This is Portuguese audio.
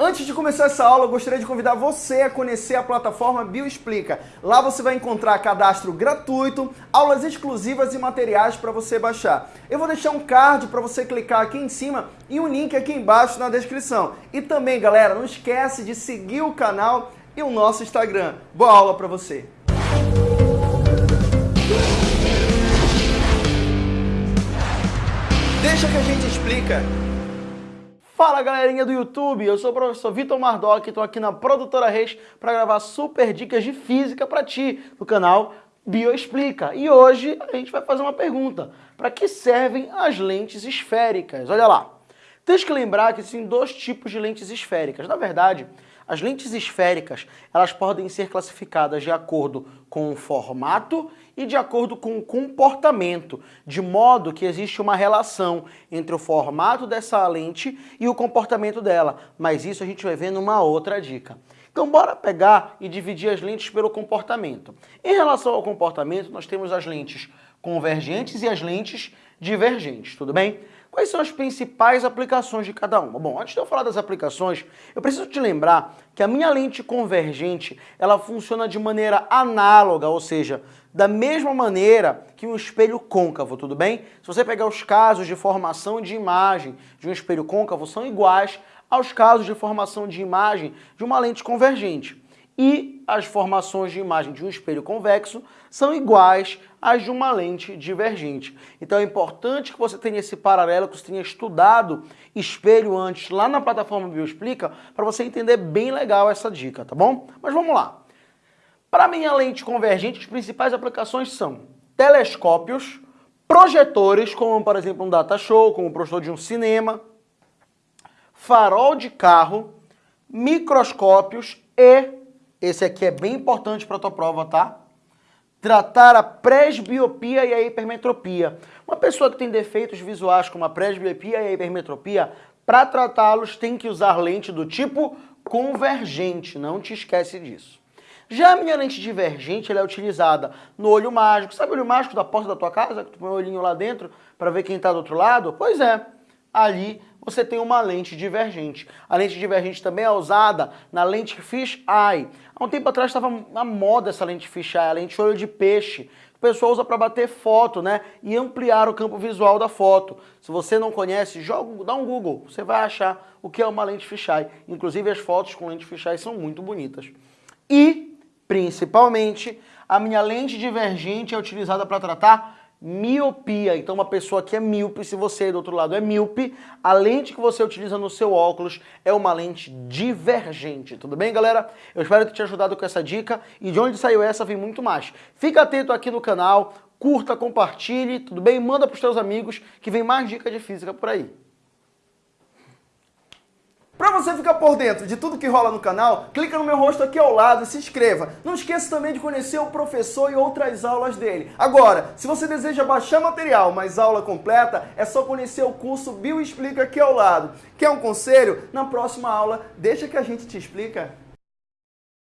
Antes de começar essa aula, eu gostaria de convidar você a conhecer a plataforma Bioexplica. Lá você vai encontrar cadastro gratuito, aulas exclusivas e materiais para você baixar. Eu vou deixar um card para você clicar aqui em cima e um link aqui embaixo na descrição. E também, galera, não esquece de seguir o canal e o nosso Instagram. Boa aula para você! Deixa que a gente explica. Fala galerinha do YouTube, eu sou o professor Vitor Mardoc e estou aqui na Produtora Reis para gravar super dicas de física para ti no canal Bioexplica. E hoje a gente vai fazer uma pergunta, para que servem as lentes esféricas? Olha lá, tens que lembrar que existem dois tipos de lentes esféricas. Na verdade, as lentes esféricas, elas podem ser classificadas de acordo com o formato e de acordo com o comportamento, de modo que existe uma relação entre o formato dessa lente e o comportamento dela, mas isso a gente vai ver numa outra dica. Então bora pegar e dividir as lentes pelo comportamento. Em relação ao comportamento, nós temos as lentes convergentes e as lentes divergentes, tudo bem? Quais são as principais aplicações de cada uma? Bom, antes de eu falar das aplicações, eu preciso te lembrar que a minha lente convergente, ela funciona de maneira análoga, ou seja, da mesma maneira que um espelho côncavo, tudo bem? Se você pegar os casos de formação de imagem de um espelho côncavo, são iguais aos casos de formação de imagem de uma lente convergente e as formações de imagem de um espelho convexo são iguais às de uma lente divergente. Então é importante que você tenha esse paralelo, que você tenha estudado espelho antes lá na plataforma Bioexplica, para você entender bem legal essa dica, tá bom? Mas vamos lá. Para minha lente convergente, as principais aplicações são telescópios, projetores, como por exemplo um data show, como o projetor de um cinema, farol de carro, microscópios e esse aqui é bem importante para a tua prova, tá? Tratar a presbiopia e a hipermetropia. Uma pessoa que tem defeitos visuais como a presbiopia e a hipermetropia, para tratá-los tem que usar lente do tipo convergente, não te esquece disso. Já a minha lente divergente ela é utilizada no olho mágico. Sabe o olho mágico da porta da tua casa? Que tu põe o olhinho lá dentro para ver quem está do outro lado? Pois é, ali você tem uma lente divergente. A lente divergente também é usada na lente fish eye. Há um tempo atrás estava na moda essa lente fish eye, a lente olho de peixe. O pessoal usa para bater foto, né? E ampliar o campo visual da foto. Se você não conhece, joga, dá um Google, você vai achar o que é uma lente fish eye. Inclusive as fotos com lente fish eye são muito bonitas. E, principalmente, a minha lente divergente é utilizada para tratar miopia. Então uma pessoa que é míope, se você do outro lado é míope, a lente que você utiliza no seu óculos é uma lente divergente. Tudo bem, galera? Eu espero ter te ajudado com essa dica e de onde saiu essa vem muito mais. Fica atento aqui no canal, curta, compartilhe, tudo bem? Manda para os seus amigos que vem mais dica de física por aí. Você ficar por dentro de tudo que rola no canal, clica no meu rosto aqui ao lado e se inscreva. Não esqueça também de conhecer o professor e outras aulas dele. Agora, se você deseja baixar material, mas aula completa, é só conhecer o curso Bio Explica aqui ao lado. Quer um conselho? Na próxima aula, deixa que a gente te explica.